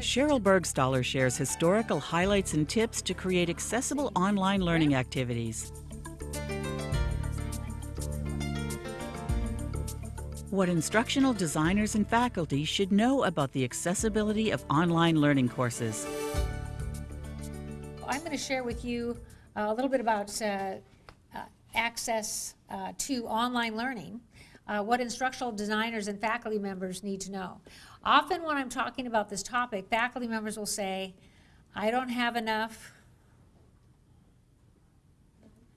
Sheryl Burgstahler shares historical highlights and tips to create accessible online learning activities. What instructional designers and faculty should know about the accessibility of online learning courses. I'm going to share with you uh, a little bit about uh, uh, access uh, to online learning, uh, what instructional designers and faculty members need to know. Often when I'm talking about this topic, faculty members will say, I don't have enough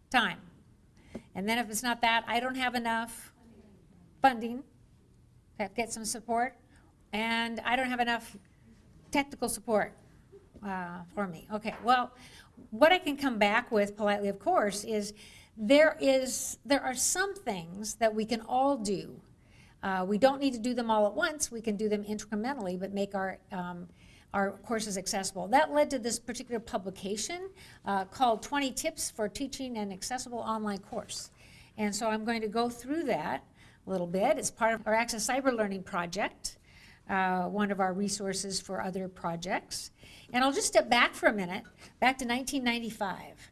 time. And then if it's not that, I don't have enough funding to get some support, and I don't have enough technical support uh, for me. Okay, well, what I can come back with politely, of course, is there is there are some things that we can all do. Uh, we don't need to do them all at once. We can do them incrementally, but make our um, our courses accessible. That led to this particular publication uh, called 20 Tips for Teaching an Accessible Online Course. And so I'm going to go through that a little bit. It's part of our Access Cyber Learning project, uh, one of our resources for other projects. And I'll just step back for a minute, back to 1995.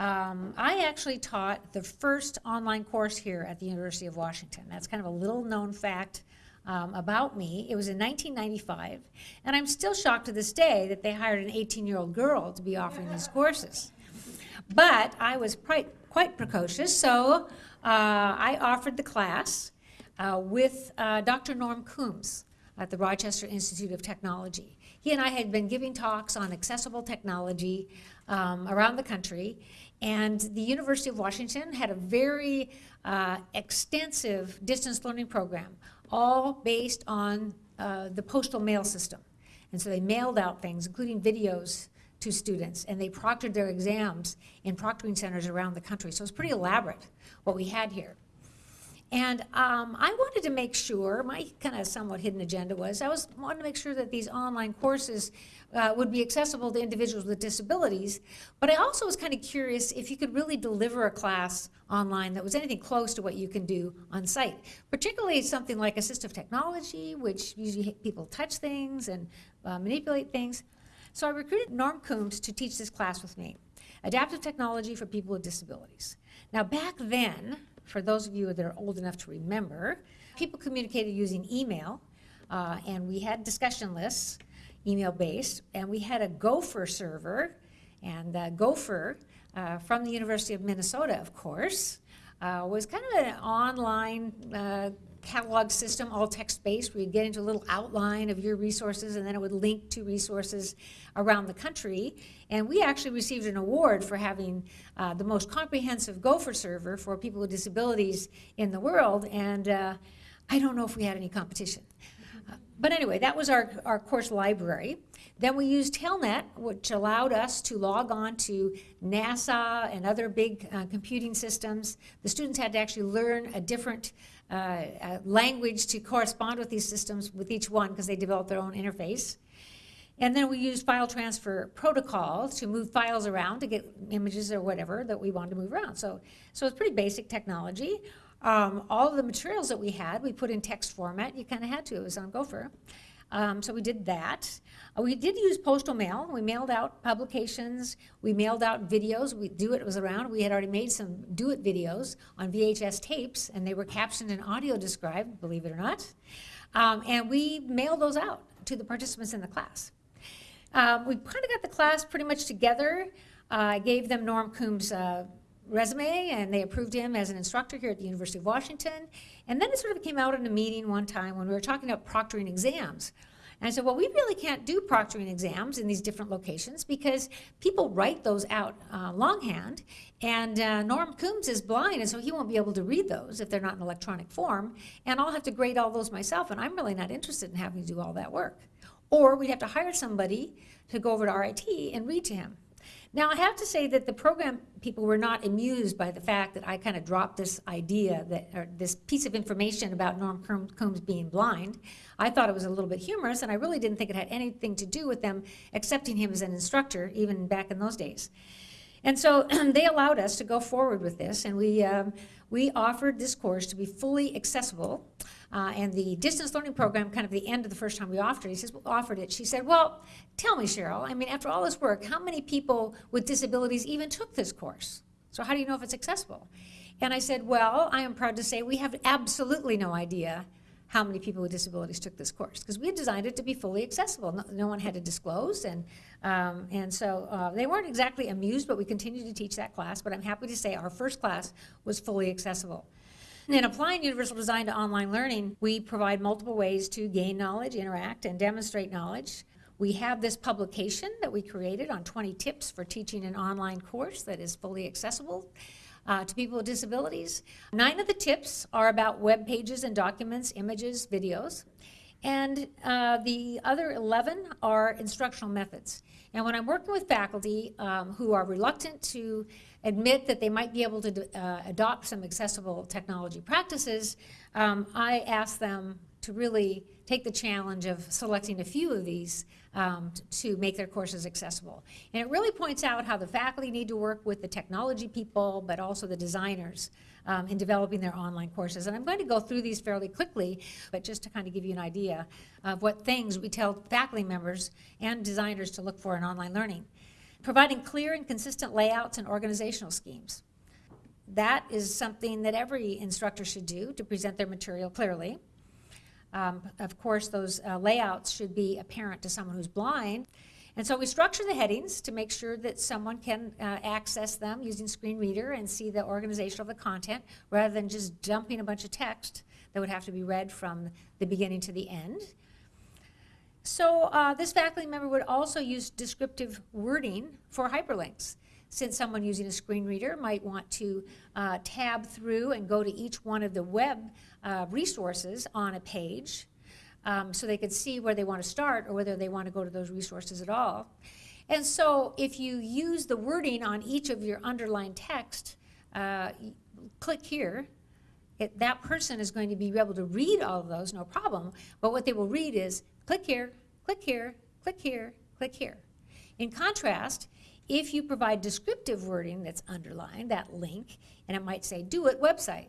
Um, I actually taught the first online course here at the University of Washington. That's kind of a little known fact um, about me. It was in 1995, and I'm still shocked to this day that they hired an 18-year-old girl to be offering these courses. But I was quite, quite precocious, so uh, I offered the class uh, with uh, Dr. Norm Coombs at the Rochester Institute of Technology. He and I had been giving talks on accessible technology um, around the country, and the University of Washington had a very uh, extensive distance learning program, all based on uh, the postal mail system. And so they mailed out things, including videos to students, and they proctored their exams in proctoring centers around the country. So it's pretty elaborate what we had here. And um, I wanted to make sure, my kind of somewhat hidden agenda was, I was wanted to make sure that these online courses uh, would be accessible to individuals with disabilities. But I also was kind of curious if you could really deliver a class online that was anything close to what you can do on site, particularly something like assistive technology, which usually people touch things and uh, manipulate things. So I recruited Norm Coombs to teach this class with me, Adaptive Technology for People with Disabilities. Now back then, for those of you that are old enough to remember, people communicated using email, uh, and we had discussion lists, email-based, and we had a Gopher server, and uh, Gopher uh, from the University of Minnesota, of course, uh, was kind of an online uh, catalog system, all text-based, where you'd get into a little outline of your resources, and then it would link to resources around the country. And we actually received an award for having uh, the most comprehensive Gopher server for people with disabilities in the world, and uh, I don't know if we had any competition. Uh, but anyway, that was our, our course library. Then we used Telnet, which allowed us to log on to NASA and other big uh, computing systems. The students had to actually learn a different uh, uh, language to correspond with these systems with each one because they developed their own interface. And then we used file transfer protocol to move files around to get images or whatever that we wanted to move around. So, so it's pretty basic technology. Um, all of the materials that we had, we put in text format. You kind of had to. It was on Gopher. Um, so we did that. Uh, we did use postal mail. We mailed out publications. We mailed out videos. We do it was around. We had already made some DO-IT videos on VHS tapes, and they were captioned and audio described, believe it or not. Um, and we mailed those out to the participants in the class. Um, we kind of got the class pretty much together. Uh, I gave them Norm Coombs' uh, resume, and they approved him as an instructor here at the University of Washington. And then it sort of came out in a meeting one time when we were talking about proctoring exams. And I said, well, we really can't do proctoring exams in these different locations because people write those out uh, longhand, and uh, Norm Coombs is blind, and so he won't be able to read those if they're not in electronic form, and I'll have to grade all those myself, and I'm really not interested in having to do all that work. Or we'd have to hire somebody to go over to RIT and read to him. Now, I have to say that the program people were not amused by the fact that I kind of dropped this idea, that this piece of information about Norm Coombs being blind. I thought it was a little bit humorous, and I really didn't think it had anything to do with them accepting him as an instructor, even back in those days. And so they allowed us to go forward with this, and we, um, we offered this course to be fully accessible uh, and the distance learning program, kind of the end of the first time we offered it, he says, offered it, she said, well, tell me, Sheryl, I mean, after all this work, how many people with disabilities even took this course? So how do you know if it's accessible? And I said, well, I am proud to say we have absolutely no idea how many people with disabilities took this course because we had designed it to be fully accessible. No, no one had to disclose, and um, and so uh, they weren't exactly amused, but we continued to teach that class. But I'm happy to say our first class was fully accessible. And in applying universal design to online learning, we provide multiple ways to gain knowledge, interact, and demonstrate knowledge. We have this publication that we created on 20 tips for teaching an online course that is fully accessible uh, to people with disabilities. Nine of the tips are about web pages and documents, images, videos. And uh, the other 11 are instructional methods. And when I'm working with faculty um, who are reluctant to admit that they might be able to uh, adopt some accessible technology practices, um, I ask them to really take the challenge of selecting a few of these um, to make their courses accessible. And it really points out how the faculty need to work with the technology people, but also the designers um, in developing their online courses. And I'm going to go through these fairly quickly, but just to kind of give you an idea of what things we tell faculty members and designers to look for in online learning. Providing clear and consistent layouts and organizational schemes. That is something that every instructor should do to present their material clearly. Um, of course, those uh, layouts should be apparent to someone who's blind. And so we structure the headings to make sure that someone can uh, access them using screen reader and see the organization of the content rather than just dumping a bunch of text that would have to be read from the beginning to the end. So uh, this faculty member would also use descriptive wording for hyperlinks since someone using a screen reader might want to uh, tab through and go to each one of the web uh, resources on a page um, so they could see where they want to start or whether they want to go to those resources at all. And so if you use the wording on each of your underlined text, uh, click here, it, that person is going to be able to read all of those, no problem. But what they will read is click here, click here, click here, click here. In contrast, if you provide descriptive wording that's underlined, that link, and it might say, DO-IT website,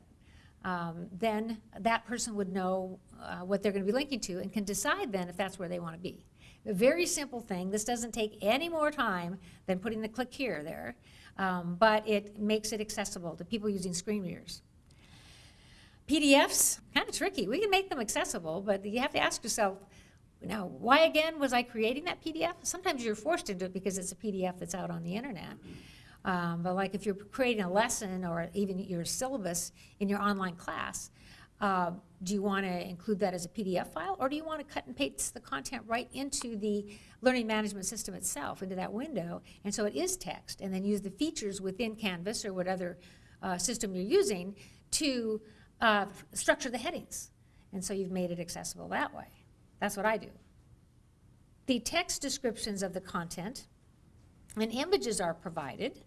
um, then that person would know uh, what they're going to be linking to and can decide then if that's where they want to be. A very simple thing. This doesn't take any more time than putting the click here there, um, but it makes it accessible to people using screen readers. PDFs, kind of tricky. We can make them accessible, but you have to ask yourself, now, why again was I creating that PDF? Sometimes you're forced into it because it's a PDF that's out on the internet. Um, but like if you're creating a lesson or even your syllabus in your online class, uh, do you want to include that as a PDF file or do you want to cut and paste the content right into the learning management system itself, into that window, and so it is text, and then use the features within Canvas or whatever uh, system you're using to uh, structure the headings. And so you've made it accessible that way. That's what I do. The text descriptions of the content and images are provided.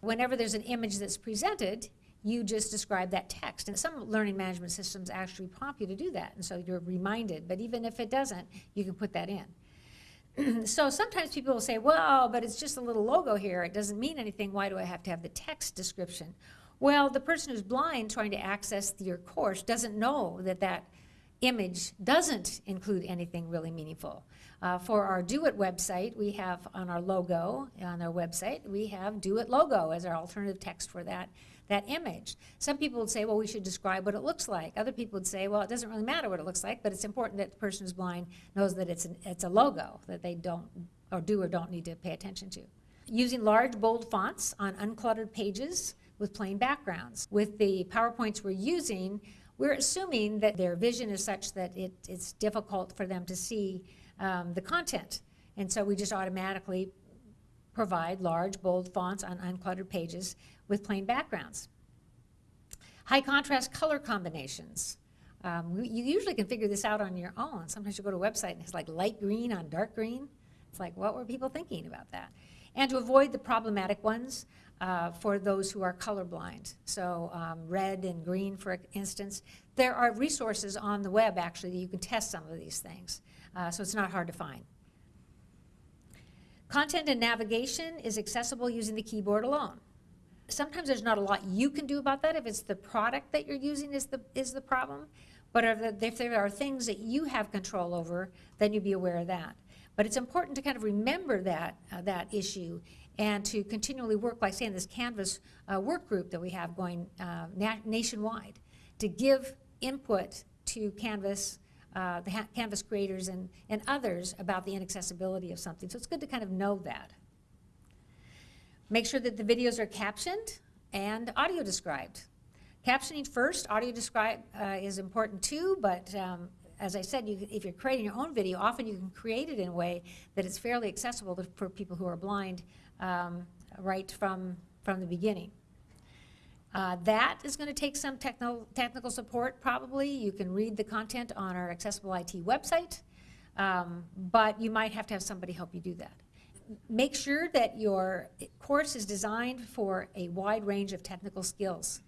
Whenever there's an image that's presented, you just describe that text. And some learning management systems actually prompt you to do that, and so you're reminded. But even if it doesn't, you can put that in. so sometimes people will say, well, but it's just a little logo here. It doesn't mean anything. Why do I have to have the text description? Well, the person who's blind trying to access your course doesn't know that that image doesn't include anything really meaningful. Uh, for our DO-IT website, we have on our logo, on our website, we have DO-IT logo as our alternative text for that, that image. Some people would say, well, we should describe what it looks like. Other people would say, well, it doesn't really matter what it looks like, but it's important that the person who's blind knows that it's, an, it's a logo that they don't, or do or don't need to pay attention to. Using large, bold fonts on uncluttered pages with plain backgrounds. With the PowerPoints we're using, we're assuming that their vision is such that it, it's difficult for them to see um, the content. And so we just automatically provide large, bold fonts on uncluttered pages with plain backgrounds. High contrast color combinations. Um, you usually can figure this out on your own. Sometimes you go to a website and it's like light green on dark green. It's like, what were people thinking about that? And to avoid the problematic ones, uh, for those who are colorblind. So um, red and green, for instance. There are resources on the web, actually, that you can test some of these things. Uh, so it's not hard to find. Content and navigation is accessible using the keyboard alone. Sometimes there's not a lot you can do about that if it's the product that you're using is the, is the problem. But if there- if there are things that you have control over, then you'd be aware of that. But it's important to kind of remember that, uh, that issue and to continually work, like saying this Canvas uh, work group that we have going uh, na- nationwide, to give input to Canvas, uh, the Canvas creators and, and others about the inaccessibility of something. So it's good to kind of know that. Make sure that the videos are captioned and audio described. Captioning first, audio describe uh, is important too, but um, as I said, you, if you're creating your own video, often you can create it in a way that it's fairly accessible to, for people who are blind um, right from, from the beginning. Uh, that is going to take some techno, technical support, probably. You can read the content on our Accessible IT website, um, but you might have to have somebody help you do that. Make sure that your course is designed for a wide range of technical skills.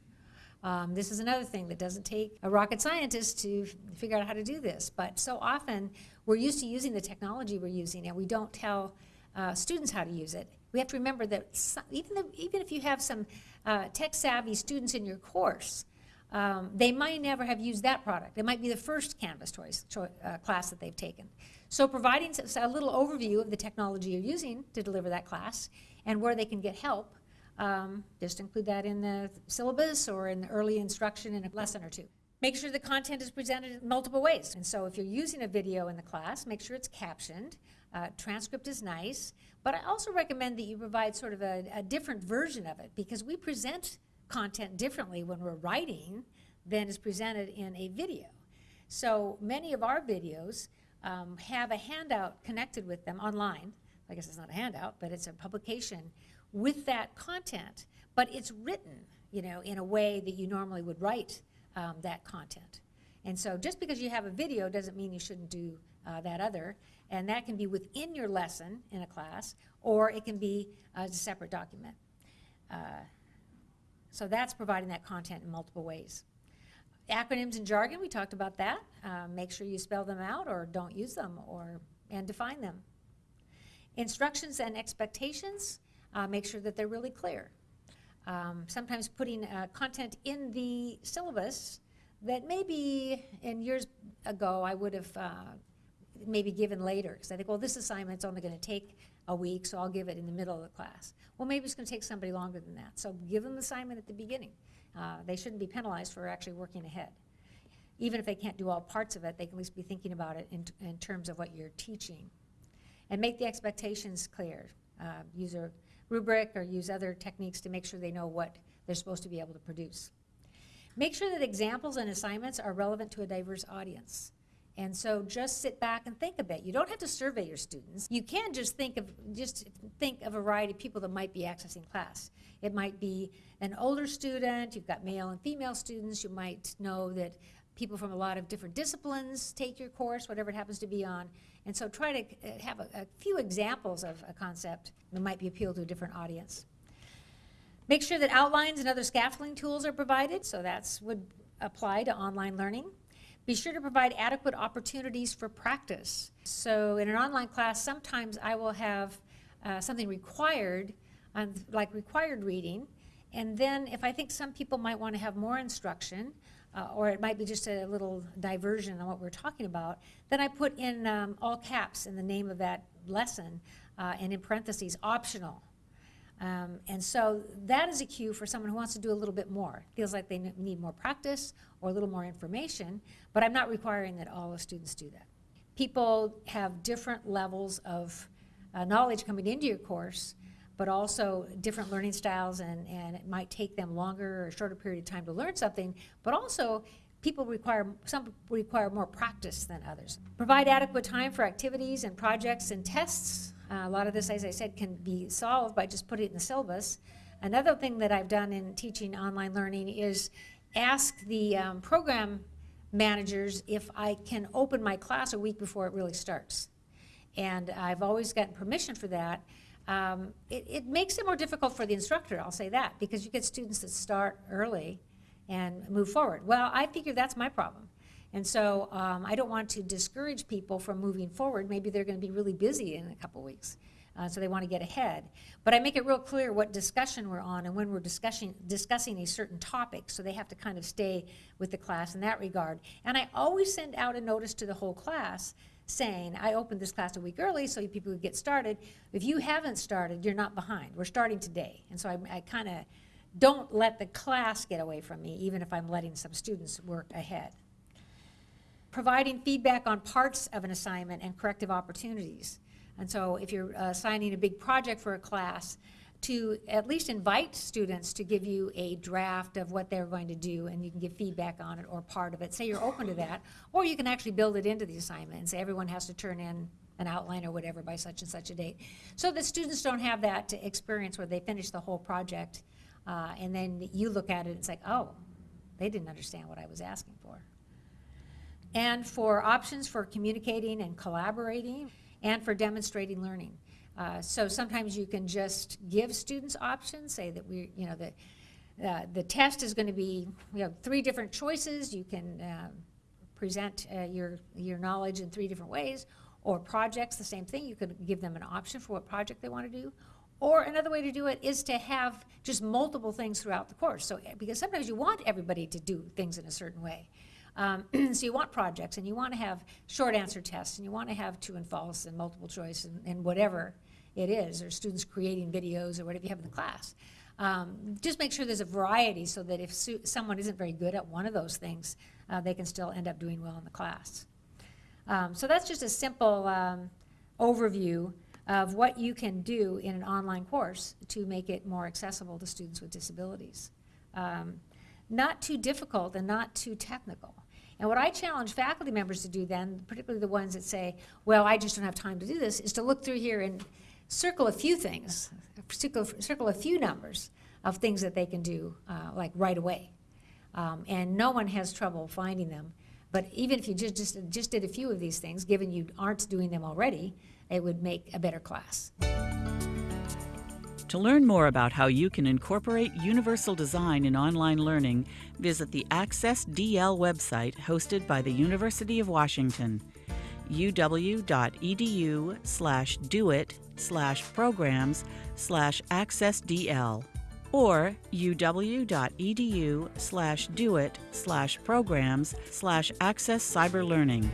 Um, this is another thing that doesn't take a rocket scientist to figure out how to do this, but so often we're used to using the technology we're using and we don't tell uh, students how to use it. We have to remember that some, even, though, even if you have some uh, tech savvy students in your course, um, they might never have used that product. It might be the first Canvas toys, choi- uh, class that they've taken. So providing a little overview of the technology you're using to deliver that class and where they can get help, um, just include that in the syllabus or in the early instruction in a lesson or two. Make sure the content is presented in multiple ways. And so if you're using a video in the class, make sure it's captioned. Uh, transcript is nice, but I also recommend that you provide sort of a, a different version of it because we present content differently when we're writing than is presented in a video. So many of our videos um, have a handout connected with them online. I guess it's not a handout, but it's a publication with that content, but it's written, you know, in a way that you normally would write um, that content. And so just because you have a video doesn't mean you shouldn't do uh, that other. And that can be within your lesson in a class, or it can be as a separate document. Uh, so that's providing that content in multiple ways. Acronyms and jargon, we talked about that. Uh, make sure you spell them out or don't use them or and define them. Instructions and expectations, uh, make sure that they're really clear. Um, sometimes putting uh, content in the syllabus that maybe in years ago I would have uh, maybe given later because I think, well, this assignment's only going to take a week, so I'll give it in the middle of the class. Well, maybe it's going to take somebody longer than that. So give them the assignment at the beginning. Uh, they shouldn't be penalized for actually working ahead. Even if they can't do all parts of it, they can at least be thinking about it in, in terms of what you're teaching. And make the expectations clear. Uh, use a rubric or use other techniques to make sure they know what they're supposed to be able to produce. Make sure that examples and assignments are relevant to a diverse audience. And so just sit back and think a bit. You don't have to survey your students. You can just think of just think of a variety of people that might be accessing class. It might be an older student, you've got male and female students, you might know that people from a lot of different disciplines take your course, whatever it happens to be on. And so try to uh, have a, a few examples of a concept that might be appeal to a different audience. Make sure that outlines and other scaffolding tools are provided, so that would apply to online learning. Be sure to provide adequate opportunities for practice. So in an online class, sometimes I will have uh, something required, um, like required reading, and then if I think some people might want to have more instruction, uh, or it might be just a little diversion on what we're talking about, then I put in um, all caps in the name of that lesson, uh, and in parentheses, optional. Um, and so that is a cue for someone who wants to do a little bit more. Feels like they need more practice or a little more information, but I'm not requiring that all the students do that. People have different levels of uh, knowledge coming into your course, but also different learning styles, and, and it might take them longer or shorter period of time to learn something, but also people require, some require more practice than others. Provide adequate time for activities and projects and tests. Uh, a lot of this, as I said, can be solved by just putting it in the syllabus. Another thing that I've done in teaching online learning is ask the um, program managers if I can open my class a week before it really starts. And I've always gotten permission for that. Um, it, it makes it more difficult for the instructor, I'll say that, because you get students that start early and move forward. Well, I figure that's my problem. And so um, I don't want to discourage people from moving forward. Maybe they're going to be really busy in a couple weeks. Uh, so they want to get ahead. But I make it real clear what discussion we're on and when we're discussing, discussing a certain topic. So they have to kind of stay with the class in that regard. And I always send out a notice to the whole class saying, I opened this class a week early so people could get started. If you haven't started, you're not behind. We're starting today. And so I, I kind of don't let the class get away from me, even if I'm letting some students work ahead. Providing feedback on parts of an assignment and corrective opportunities. And so if you're uh, assigning a big project for a class, to at least invite students to give you a draft of what they're going to do and you can give feedback on it or part of it. Say you're open to that. Or you can actually build it into the assignment and say everyone has to turn in an outline or whatever by such and such a date. So that students don't have that experience where they finish the whole project uh, and then you look at it and it's like, oh, they didn't understand what I was asking for. And for options for communicating and collaborating and for demonstrating learning. Uh, so sometimes you can just give students options, say that we, you know, the, uh, the test is going to be, you know, three different choices. You can uh, present uh, your, your knowledge in three different ways. Or projects, the same thing. You could give them an option for what project they want to do. Or another way to do it is to have just multiple things throughout the course. So, because sometimes you want everybody to do things in a certain way. Um, so you want projects and you want to have short answer tests and you want to have true and false and multiple choice and, and whatever it is, or students creating videos or whatever you have in the class. Um, just make sure there's a variety so that if someone isn't very good at one of those things, uh, they can still end up doing well in the class. Um, so that's just a simple um, overview of what you can do in an online course to make it more accessible to students with disabilities. Um, not too difficult and not too technical. And what I challenge faculty members to do then, particularly the ones that say, well, I just don't have time to do this, is to look through here and circle a few things, circle, circle a few numbers of things that they can do, uh, like right away. Um, and no one has trouble finding them. But even if you just, just, just did a few of these things, given you aren't doing them already, it would make a better class. To learn more about how you can incorporate universal design in online learning, visit the Access DL website hosted by the University of Washington, uw.edu slash doit slash programs slash accessdl or uw.edu slash doit slash programs slash access cyber learning.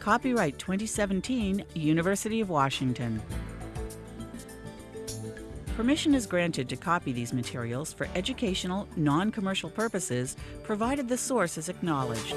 Copyright 2017, University of Washington. Permission is granted to copy these materials for educational, non-commercial purposes, provided the source is acknowledged.